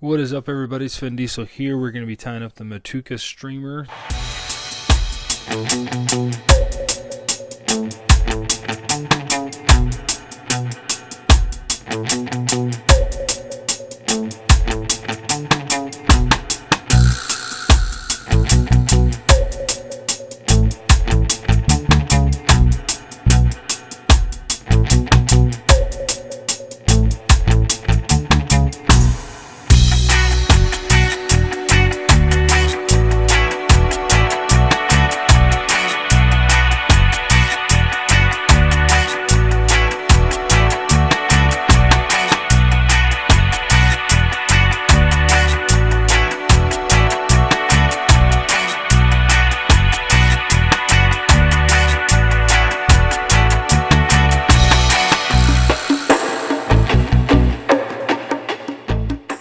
What is up, everybody? It's Finn Diesel here. We're going to be tying up the Matuka streamer.